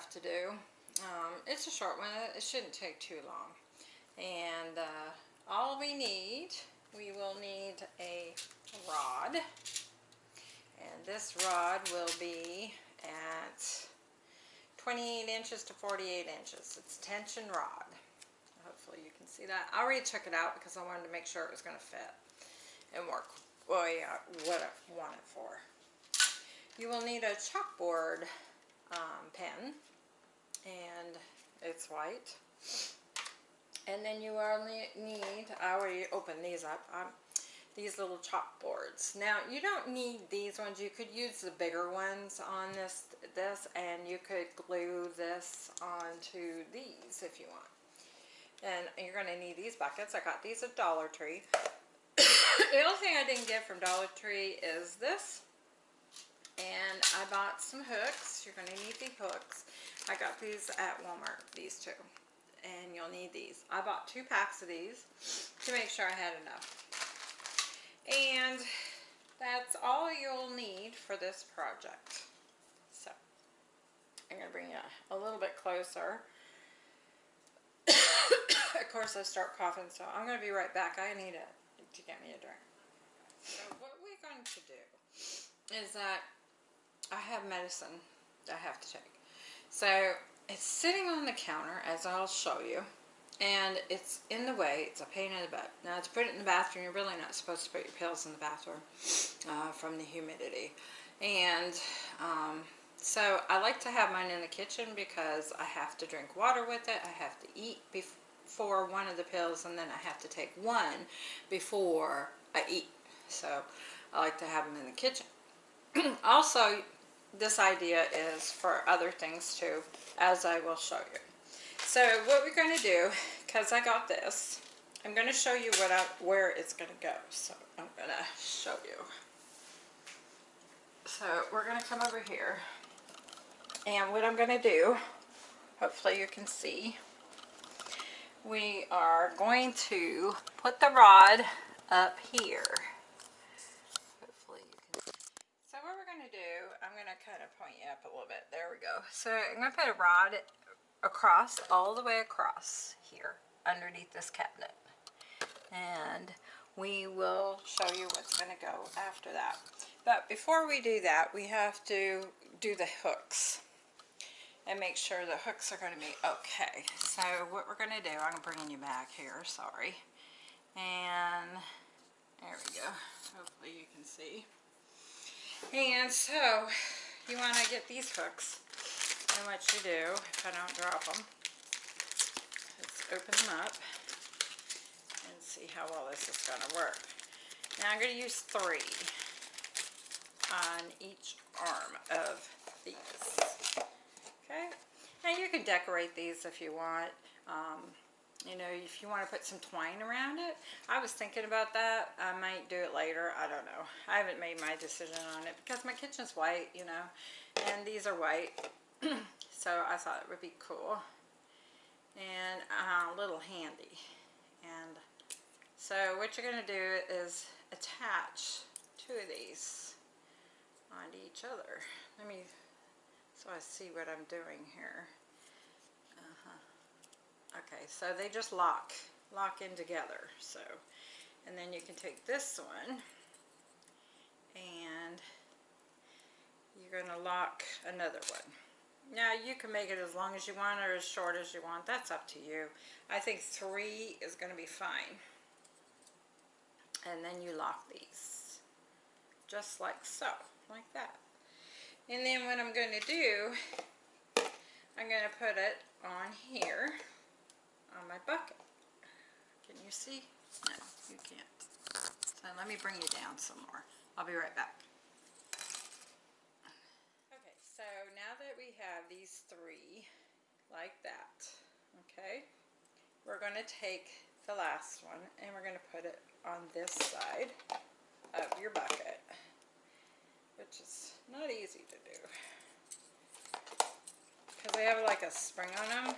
have to do. Um, it's a short one. It shouldn't take too long. And uh, all we need, we will need a rod. And this rod will be at 28 inches to 48 inches. It's tension rod. Hopefully you can see that. I already took it out because I wanted to make sure it was going to fit and work well, yeah, what I want it for. You will need a chalkboard um, pen and it's white. And then you only need, I already opened these up, um, these little chalkboards. Now you don't need these ones, you could use the bigger ones on this, this and you could glue this onto these if you want. And you're going to need these buckets. I got these at Dollar Tree. the only thing I didn't get from Dollar Tree is this. And I bought some hooks. You're going to need the hooks. I got these at Walmart, these two. And you'll need these. I bought two packs of these to make sure I had enough. And that's all you'll need for this project. So, I'm going to bring you a little bit closer. of course, I start coughing, so I'm going to be right back. I need it to get me a drink. So what we're going to do is that I have medicine I have to take. So it's sitting on the counter, as I'll show you, and it's in the way. It's a pain in the butt. Now, to put it in the bathroom, you're really not supposed to put your pills in the bathroom uh, from the humidity. And um, so I like to have mine in the kitchen because I have to drink water with it. I have to eat before one of the pills, and then I have to take one before I eat. So I like to have them in the kitchen. also, this idea is for other things too, as I will show you. So what we're going to do, because I got this, I'm going to show you what I, where it's going to go. So I'm going to show you. So we're going to come over here. And what I'm going to do, hopefully you can see, we are going to put the rod up here. Hopefully you can So what we're going to do, I'm going to kind of point you up a little bit. There we go. So I'm going to put a rod across, all the way across here, underneath this cabinet. And we will show you what's going to go after that. But before we do that, we have to do the hooks and make sure the hooks are going to be okay. So what we're going to do, I'm bringing you back here, sorry. And there we go. Hopefully you can see. And so you want to get these hooks. And what you do, if I don't drop them, let's open them up and see how well this is going to work. Now I'm going to use three on each arm of these. Okay? Now you can decorate these if you want. Um, you know, if you want to put some twine around it. I was thinking about that. I might do it later. I don't know. I haven't made my decision on it because my kitchen's white, you know, and these are white. so I thought it would be cool and uh, a little handy. And so what you're going to do is attach two of these onto each other. Let me, so I see what I'm doing here. Okay, so they just lock, lock in together. So, and then you can take this one and you're going to lock another one. Now you can make it as long as you want or as short as you want. That's up to you. I think three is going to be fine. And then you lock these. Just like so. Like that. And then what I'm going to do, I'm going to put it on here on my bucket. Can you see? No, you can't. So let me bring you down some more. I'll be right back. Okay, so now that we have these three like that, okay, we're going to take the last one and we're going to put it on this side of your bucket, which is not easy to do because they have like a spring on them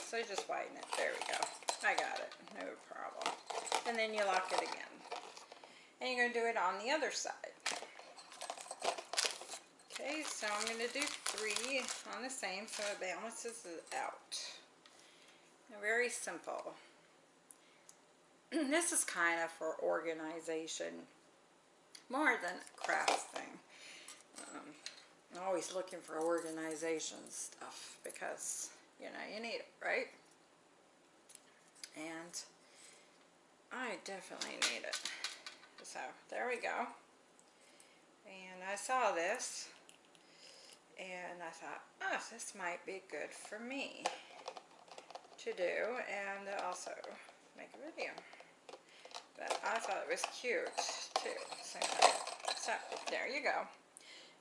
so just widen it. There we go. I got it. No problem. And then you lock it again. And you're going to do it on the other side. Okay, so I'm going to do three on the same so it balances it out. Very simple. this is kind of for organization more than craft thing. Um, I'm always looking for organization stuff because, you know, you need it, right? And I definitely need it. So, there we go. And I saw this and I thought, oh, this might be good for me to do and also make a video. But I thought it was cute too. So, there you go.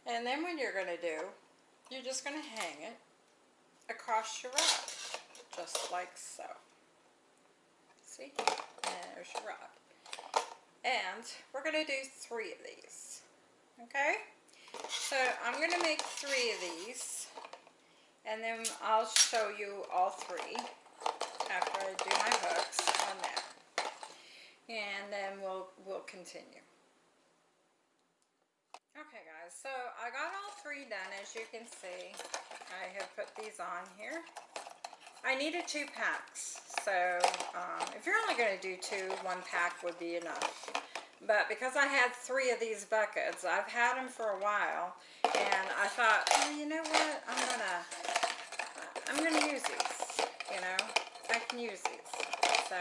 And then what you're going to do, you're just going to hang it across your rod, just like so. See? There's your rod. And we're going to do three of these. Okay? So I'm going to make three of these. And then I'll show you all three after I do my hooks on that. And then we'll, we'll continue. Okay guys, so I got all three done as you can see. I have put these on here. I needed two packs, so um, if you're only going to do two, one pack would be enough. But because I had three of these buckets, I've had them for a while, and I thought, you know what, I'm gonna, I'm gonna use these, you know, I can use these. So,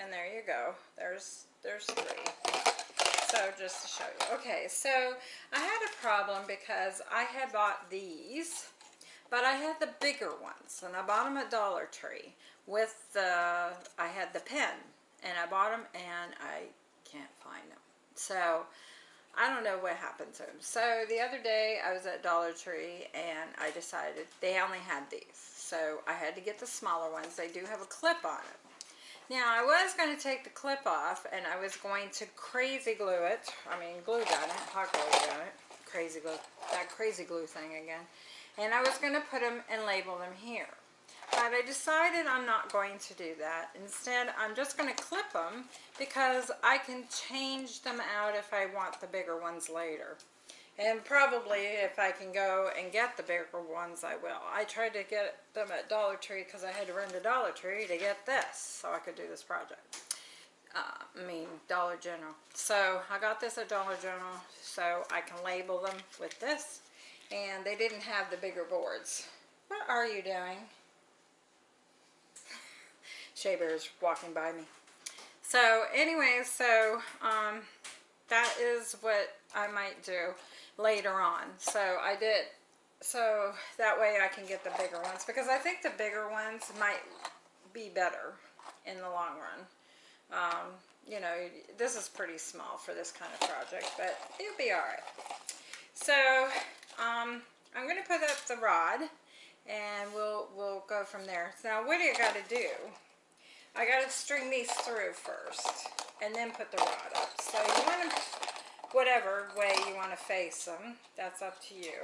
and there you go, there's, there's three. So just to show you. Okay, so I had a problem because I had bought these, but I had the bigger ones, and I bought them at Dollar Tree with the, I had the pen, and I bought them, and I can't find them. So, I don't know what happened to them. So, the other day, I was at Dollar Tree, and I decided they only had these. So, I had to get the smaller ones. They do have a clip on it. Now I was going to take the clip off and I was going to crazy glue it. I mean glue gun it, hot glue gun it. Crazy glue, that crazy glue thing again. And I was going to put them and label them here. But I decided I'm not going to do that. Instead, I'm just going to clip them because I can change them out if I want the bigger ones later. And probably if I can go and get the bigger ones, I will. I tried to get them at Dollar Tree because I had to run to Dollar Tree to get this so I could do this project. Uh, I mean, Dollar General. So I got this at Dollar General so I can label them with this. And they didn't have the bigger boards. What are you doing? Shea Bear's walking by me. So anyway, so um, that is what I might do later on. So I did, so that way I can get the bigger ones because I think the bigger ones might be better in the long run. Um, you know, this is pretty small for this kind of project, but it'll be all right. So um, I'm going to put up the rod and we'll, we'll go from there. Now what do you got to do? I got to string these through first and then put the rod up. So you want to whatever way you want to face them. That's up to you.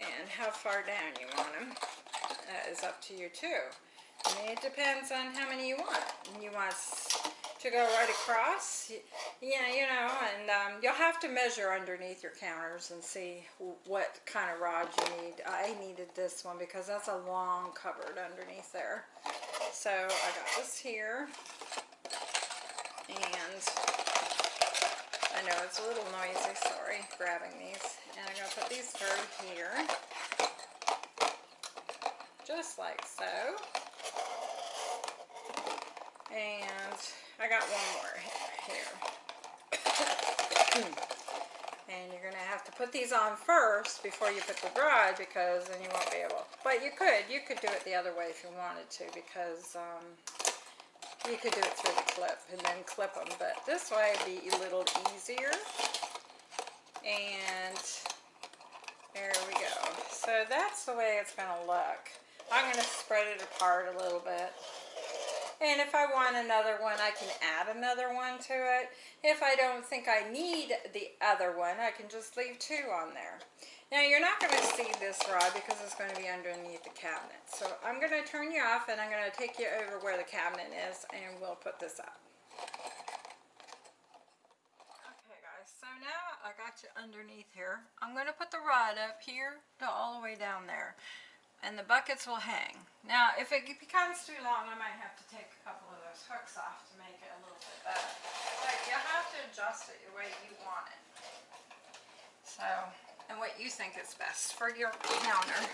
And how far down you want them that is up to you too. It depends on how many you want. You want to go right across, yeah, you know, and um, you'll have to measure underneath your counters and see what kind of rod you need. I needed this one because that's a long cupboard underneath there. So I got this here, and I know it's a little noisy, sorry, grabbing these. And I'm going to put these through here. Just like so. And I got one more here. and you're going to have to put these on first before you put the rod because then you won't be able. But you could. You could do it the other way if you wanted to because um, you could do it through the clip and then clip them, but this way would be a little easier. And there we go. So that's the way it's going to look. I'm going to spread it apart a little bit. And if I want another one, I can add another one to it. If I don't think I need the other one, I can just leave two on there. Now you're not going to see this rod because it's going to be underneath the cabinet. So I'm going to turn you off and I'm going to take you over where the cabinet is and we'll put this up. Okay guys, so now I got you underneath here. I'm going to put the rod up here to all the way down there. And the buckets will hang. Now, if it becomes too long, I might have to take a couple of those hooks off to make it a little bit better. But you have to adjust it the way you want it. So, and what you think is best for your counter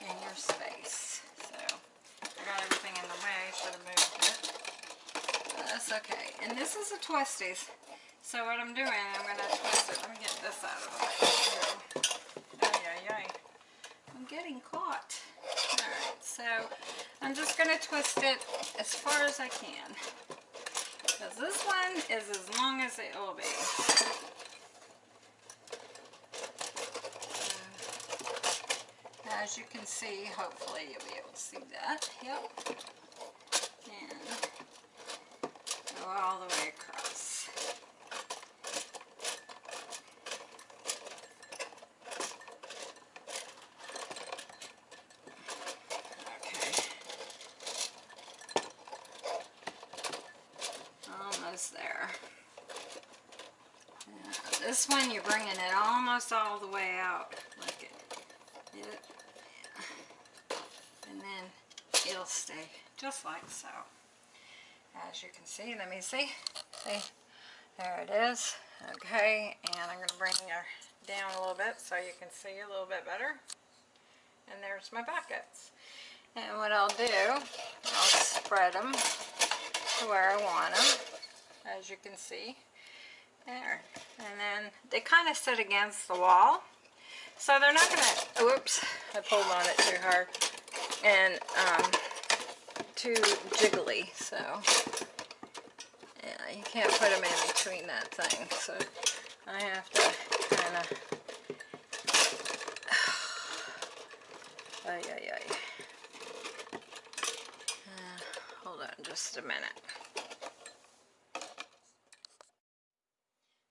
and your space. So, I got everything in the way, should have moved it. That's okay. And this is a twisties. So what I'm doing, I'm going to twist it. Let me get this out of the way. Oh, yeah, yeah. I'm getting caught. Alright, so I'm just going to twist it as far as I can. Because this one is as long as it will be. As you can see, hopefully you'll be able to see that. Yep. And go all the way across. Okay. Almost there. This one you're bringing it almost all the way out. Look at it. And then it'll stay just like so. As you can see, let me see. See, there it is. Okay, and I'm going to bring her down a little bit so you can see a little bit better. And there's my buckets. And what I'll do, I'll spread them to where I want them, as you can see. There. And then they kind of sit against the wall. So they're not going to, oops, I pulled on it too hard. And um, too jiggly, so yeah, you can't put them in between that thing. So I have to kind of, ay, ay, ay. Uh, hold on just a minute.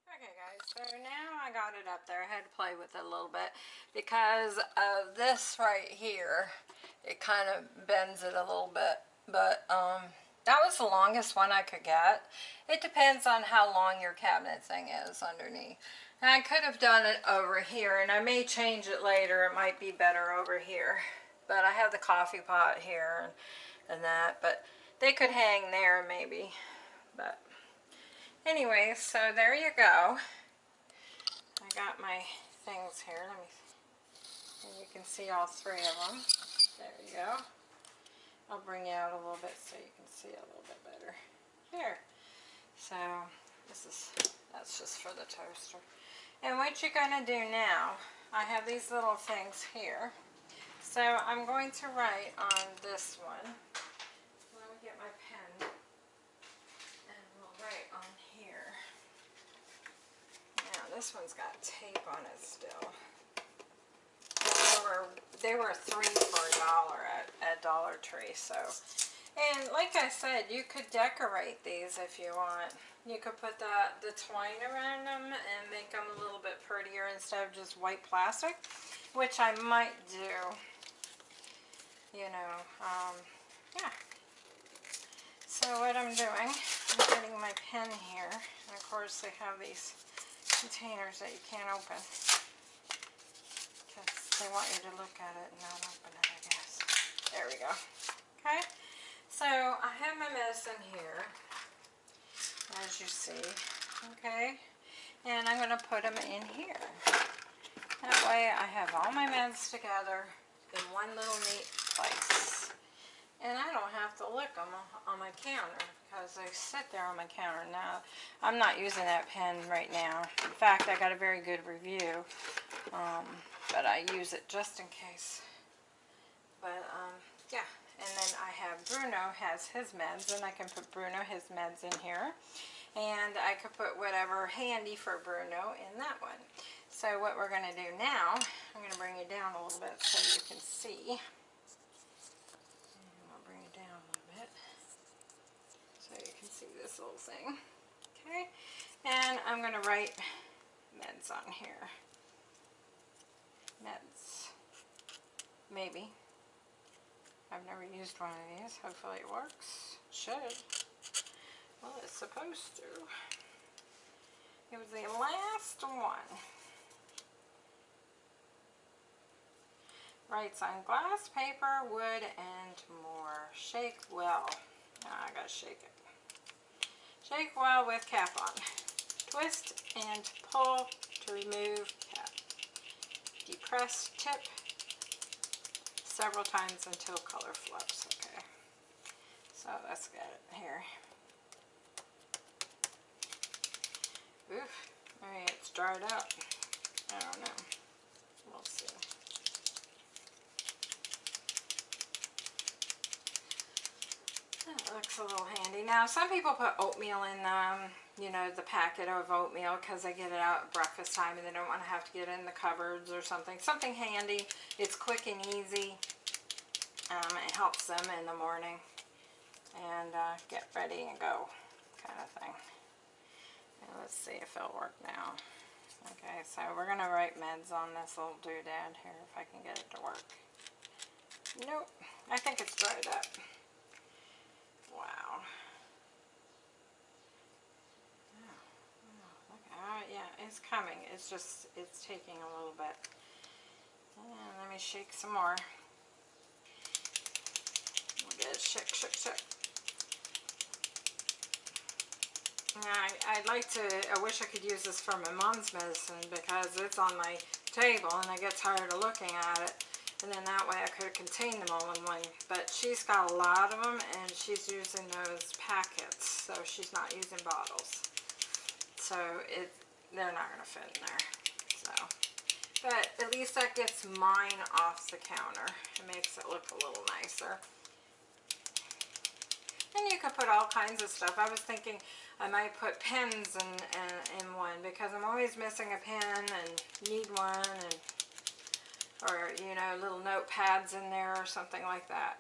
Okay guys, so now I got it up there. I had to play with it a little bit because of this right here. It kind of bends it a little bit, but um, that was the longest one I could get. It depends on how long your cabinet thing is underneath. And I could have done it over here, and I may change it later. It might be better over here. But I have the coffee pot here and, and that, but they could hang there maybe. But anyway, so there you go. I got my things here. Let me, and you can see all three of them. There you go. I'll bring you out a little bit so you can see a little bit better. Here. So this is, that's just for the toaster. And what you're going to do now, I have these little things here. So I'm going to write on this one. Let me get my pen. And we'll write on here. Now this one's got tape on it still were they were three for a dollar at, at Dollar Tree. So, and like I said, you could decorate these if you want. You could put the the twine around them and make them a little bit prettier instead of just white plastic, which I might do. You know, um, yeah. So what I'm doing, I'm getting my pen here. And of course they have these containers that you can't open. They want you to look at it and not open it, I guess. There we go. Okay, so I have my medicine here, as you see. Okay, and I'm going to put them in here. That way I have all my meds together in one little neat place. And I don't have to lick them on my counter because they sit there on my counter now. I'm not using that pen right now. In fact, I got a very good review. Um, but I use it just in case. But, um, yeah. And then I have Bruno has his meds, and I can put Bruno his meds in here. And I could put whatever handy for Bruno in that one. So what we're going to do now, I'm going to bring you down a little bit so you can see. And I'll bring it down a little bit so you can see this little thing. Okay, and I'm going to write meds on here meds. Maybe. I've never used one of these. Hopefully it works. Should. Well, it's supposed to. It was the last one. Writes on glass, paper, wood, and more. Shake well. Now I gotta shake it. Shake well with cap on. Twist and pull to remove. Depress tip several times until color flips. Okay. So get it here. Oof. Maybe it's dried up. I don't know. We'll see. That looks a little handy. Now, some people put oatmeal in them, you know, the packet of oatmeal because they get it out at breakfast time and they don't want to have to get it in the cupboards or something. Something handy. It's quick and easy. Um, it helps them in the morning and uh, get ready and go kind of thing. Let's see if it'll work now. Okay, so we're going to write meds on this little doodad here if I can get it to work. Nope, I think it's dried up. Wow. Oh, yeah, it's coming. It's just, it's taking a little bit. And let me shake some more. We'll get it shake, shake, shake. I, I'd like to, I wish I could use this for my mom's medicine because it's on my table and I get tired of looking at it. And then that way I could contain them all in one. But she's got a lot of them and she's using those packets. So she's not using bottles. So it, they're not going to fit in there. So, but at least that gets mine off the counter. It makes it look a little nicer. And you could put all kinds of stuff. I was thinking I might put pens in, in, in one because I'm always missing a pen and need one and or you know little notepads in there or something like that.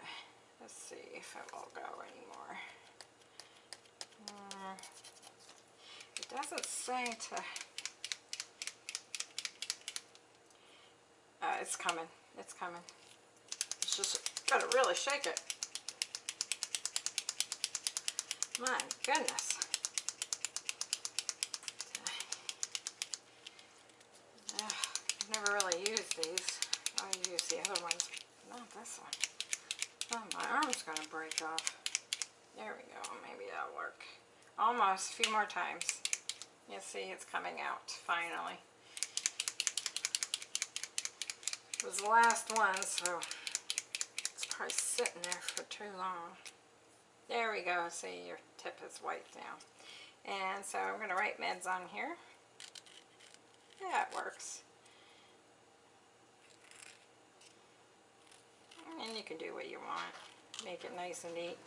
Let's see if it will go anymore. Mm, it doesn't say to. Uh, it's coming. It's coming. It's just gotta really shake it. My goodness. I've never really used these. I use the other ones, not this one. Oh, my arm's going to break off. There we go. Maybe that'll work. Almost. A few more times. You see, it's coming out, finally. It was the last one, so it's probably sitting there for too long. There we go. See, your tip is white now. And so I'm going to write meds on here. Yeah, it works. And you can do what you want. Make it nice and neat.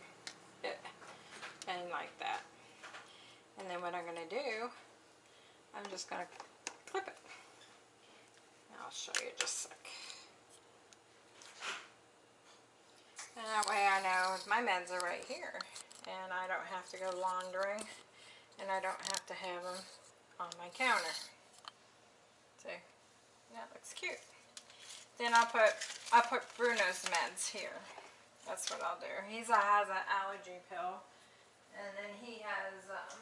Eh, and like that. And then what I'm going to do, I'm just going to clip it. I'll show you just a sec. And that way I know my meds are right here. And I don't have to go laundering. And I don't have to have them on my counter. See? That looks cute. Then I'll put I'll put Bruno's meds here. That's what I'll do. He has an allergy pill, and then he has um,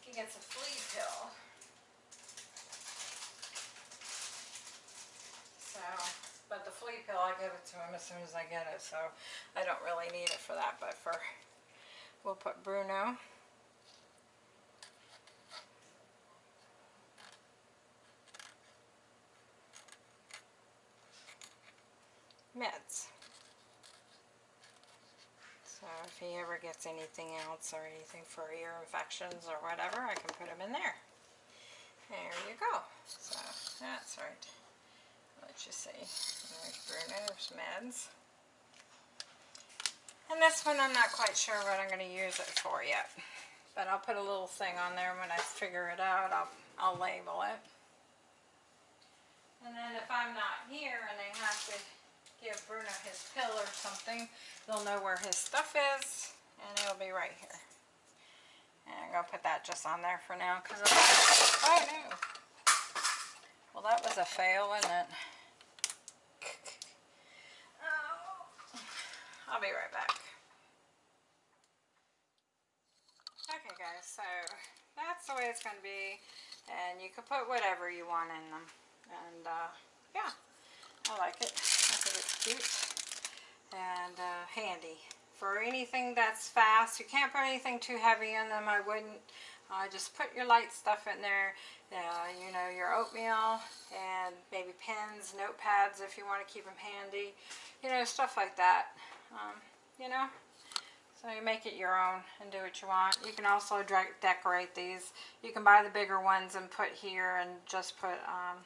he gets a flea pill. So, but the flea pill I give it to him as soon as I get it, so I don't really need it for that. But for we'll put Bruno. meds. So if he ever gets anything else or anything for ear infections or whatever, I can put him in there. There you go. So that's right. Let you see. There's Bruno's meds. And this one I'm not quite sure what I'm going to use it for yet. But I'll put a little thing on there when I figure it out. I'll, I'll label it. And then if I'm not here and they have to give Bruno his pill or something, they'll know where his stuff is, and it'll be right here. And I'm going to put that just on there for now, because oh no. Well, that was a fail, wasn't it? Oh. I'll be right back. Okay guys, so that's the way it's going to be. And you can put whatever you want in them. And uh, yeah, I like it. I think it's cute and uh, handy. For anything that's fast, you can't put anything too heavy in them. I wouldn't. Uh, just put your light stuff in there. Uh, you know, your oatmeal and maybe pens, notepads if you want to keep them handy. You know, stuff like that. Um, you know, so you make it your own and do what you want. You can also decorate these. You can buy the bigger ones and put here and just put um,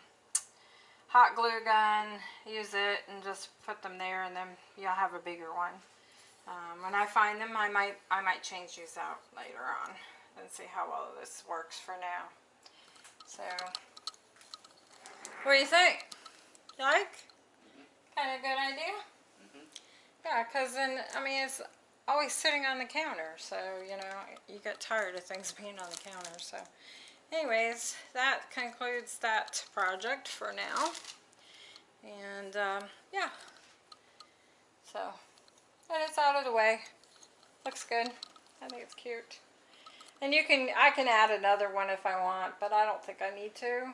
hot glue gun, use it and just put them there and then you'll have a bigger one. Um, when I find them, I might I might change these out later on and see how well this works for now. So, what do you think? Like? Kind of good idea? Mm-hmm. Yeah, because then, I mean, it's always sitting on the counter, so, you know, you get tired of things being on the counter, so. Anyways, that concludes that project for now. And, um, yeah. So, and it's out of the way. Looks good. I think it's cute. And you can, I can add another one if I want, but I don't think I need to.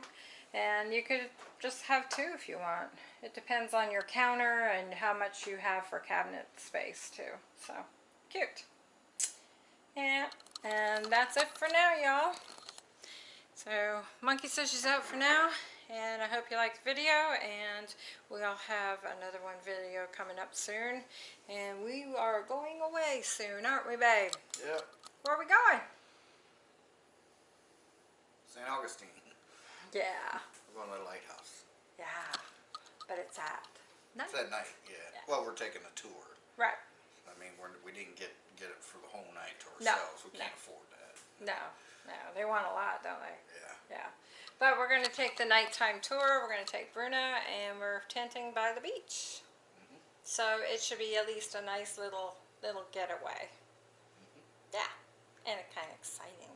And you could just have two if you want. It depends on your counter and how much you have for cabinet space too. So, cute. Yeah, and that's it for now, y'all. So, Monkey says she's out for now. And I hope you liked the video. And we'll have another one video coming up soon. And we are going away soon, aren't we, babe? Yep. Where are we going? St. Augustine. Yeah. We're going to the lighthouse. Yeah. But it's at night. It's at night, yeah. Yeah. Well, we're taking a tour. Right. I mean, we're, we didn't get get it for the whole night to No, ourselves. We can't afford that. No, no. They want a lot, don't they? Yeah. Yeah. But we're going to take the nighttime tour. We're going to take Bruno and we're tenting by the beach. Mhm. So it should be at least a nice little little getaway. Yeah. And it's kind of exciting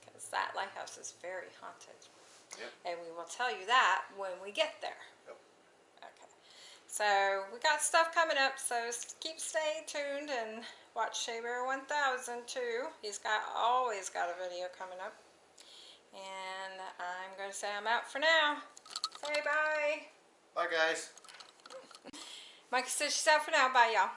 because that lighthouse is very haunted. Yep. And we will tell you that when we get there. Yep. So we got stuff coming up, so keep staying tuned and watch Shea Bear 1000 too. He's got always got a video coming up. And I'm going to say I'm out for now. Say bye. Bye, guys. Mike says she's out for now. Bye, y'all.